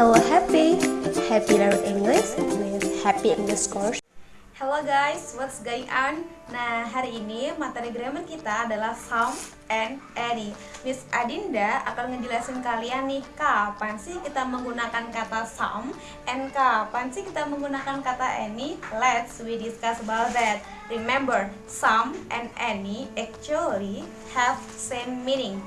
Hello Happy, Happy Learn English with Happy English Course. Hello guys, what's going on? Nah, hari ini materi grammar kita adalah some and any. Miss Adinda akan ngejelasin kalian nih kapan sih kita menggunakan kata some and kapan sih kita menggunakan kata any. Let's we discuss about that. Remember, some and any actually have same meaning.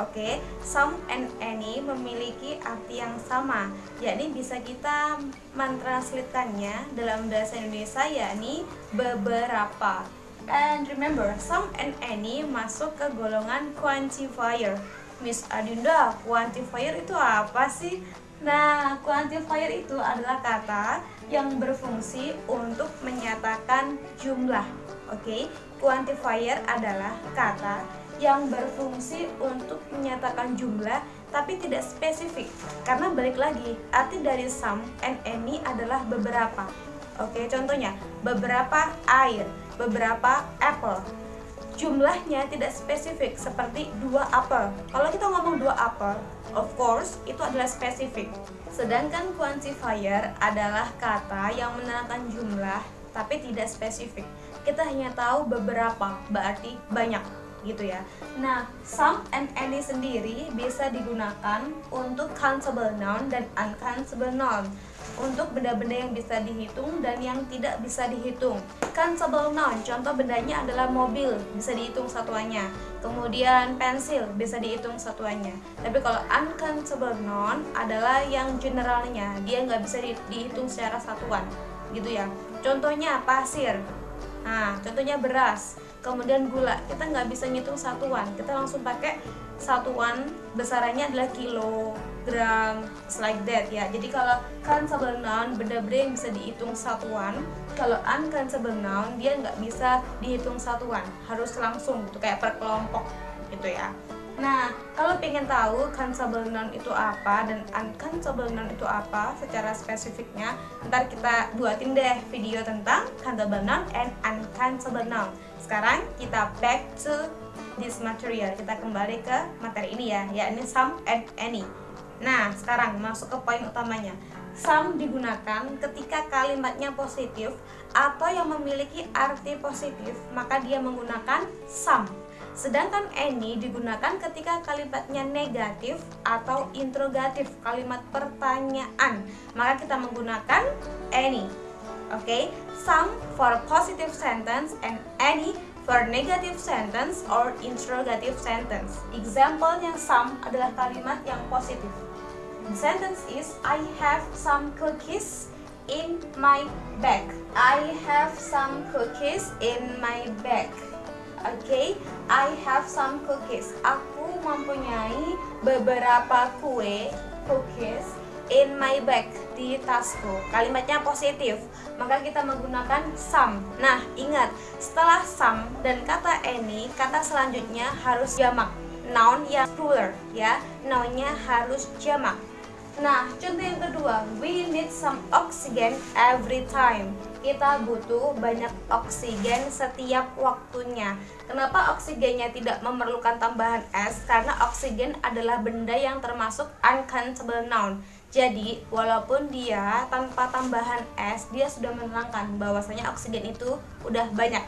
Oke, okay? some and any memiliki arti yang sama, yakni bisa kita mentranslitkannya dalam bahasa Indonesia yakni beberapa. And remember, some and any masuk ke golongan quantifier. Miss Adinda, quantifier itu apa sih? Nah, quantifier itu adalah kata yang berfungsi untuk menyatakan jumlah. Oke, okay? quantifier adalah kata yang berfungsi untuk menyatakan jumlah tapi tidak spesifik. Karena balik lagi arti dari some and any adalah beberapa. Oke contohnya beberapa air beberapa apple. Jumlahnya tidak spesifik seperti dua apel. Kalau kita ngomong dua apel of course itu adalah spesifik. Sedangkan quantifier adalah kata yang menerangkan jumlah tapi tidak spesifik. Kita hanya tahu beberapa berarti banyak gitu ya. Nah, some and any sendiri bisa digunakan untuk countable noun dan uncountable noun untuk benda-benda yang bisa dihitung dan yang tidak bisa dihitung. Countable noun, contoh bendanya adalah mobil, bisa dihitung satuannya. Kemudian pensil, bisa dihitung satuannya. Tapi kalau uncountable noun adalah yang generalnya, dia nggak bisa dihitung secara satuan, gitu ya. Contohnya pasir, nah contohnya beras kemudian gula. Kita nggak bisa ngitung satuan. Kita langsung pakai satuan besarannya adalah kilo gram like that ya. Jadi kalau countable noun benda-benda yang bisa dihitung satuan. Kalau uncountable noun dia nggak bisa dihitung satuan. Harus langsung gitu kayak per kelompok gitu ya Nah, kalau pengen tahu countable noun itu apa dan uncountable noun itu apa secara spesifiknya, ntar kita buatin deh video tentang countable noun and uncountable noun. Sekarang kita back to this material. Kita kembali ke materi ini ya, yakni some and any. Nah, sekarang masuk ke poin utamanya. Some digunakan ketika kalimatnya positif atau yang memiliki arti positif, maka dia menggunakan some Sedangkan any digunakan ketika kalimatnya negatif atau interrogatif, kalimat pertanyaan. Maka kita menggunakan any. Oke, okay? some for positive sentence and any for negative sentence or interrogative sentence. Example yang some adalah kalimat yang positif. The sentence is I have some cookies in my bag. I have some cookies in my bag. Okay? I have some cookies. Aku mempunyai beberapa kue cookies in my bag di tasku. Kalimatnya positif, maka kita menggunakan some. Nah, ingat, setelah some dan kata any, kata selanjutnya harus jamak. Noun yang plural ya. Nounnya harus jamak. Nah, contoh yang kedua, we need some oxygen every time. Kita butuh banyak oksigen setiap waktunya. Kenapa oksigennya tidak memerlukan tambahan es? Karena oksigen adalah benda yang termasuk uncountable noun. Jadi, walaupun dia tanpa tambahan es, dia sudah menerangkan bahwasanya oksigen itu udah banyak.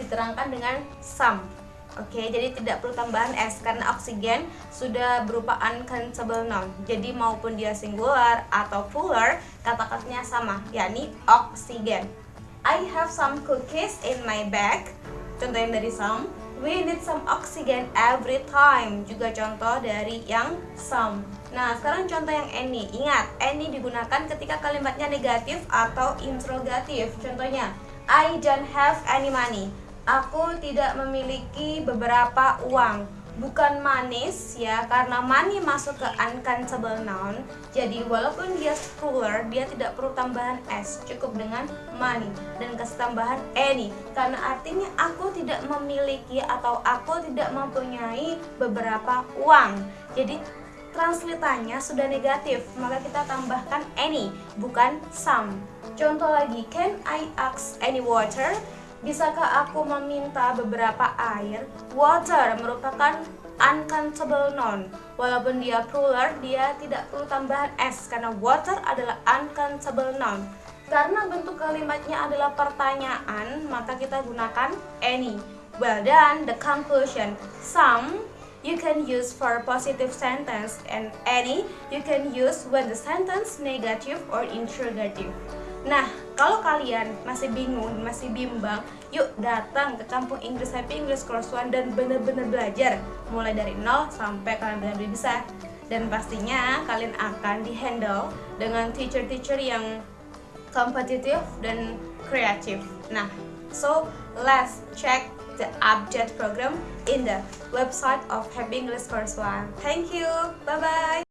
Diterangkan dengan some. Oke, jadi tidak perlu tambahan S karena oksigen sudah berupa uncountable noun. Jadi maupun dia singular atau plural, kata-katanya sama, yakni oksigen. I have some cookies in my bag. Contoh yang dari some. We need some oxygen every time. Juga contoh dari yang some. Nah, sekarang contoh yang any. Ingat, any digunakan ketika kalimatnya negatif atau interrogatif. Contohnya, I don't have any money. Aku tidak memiliki beberapa uang. Bukan manis ya karena money masuk ke uncountable noun. Jadi walaupun dia plural dia tidak perlu tambahan s cukup dengan money dan kasih any. Karena artinya aku tidak memiliki atau aku tidak mempunyai beberapa uang. Jadi translitanya sudah negatif maka kita tambahkan any bukan some contoh lagi can I ask any water Bisakah aku meminta beberapa air? Water merupakan uncountable noun. Walaupun dia plural, dia tidak perlu tambahan s karena water adalah uncountable noun. Karena bentuk kalimatnya adalah pertanyaan, maka kita gunakan any. Well done, the conclusion. Some you can use for positive sentence and any you can use when the sentence negative or interrogative. Nah, kalau kalian masih bingung, masih bimbang, yuk datang ke kampung Inggris Happy English Course One dan benar-benar belajar mulai dari nol sampai kalian benar-benar bisa. Dan pastinya kalian akan dihandle dengan teacher-teacher yang kompetitif dan kreatif. Nah, so let's check the update program in the website of Happy English Course One. Thank you. Bye bye.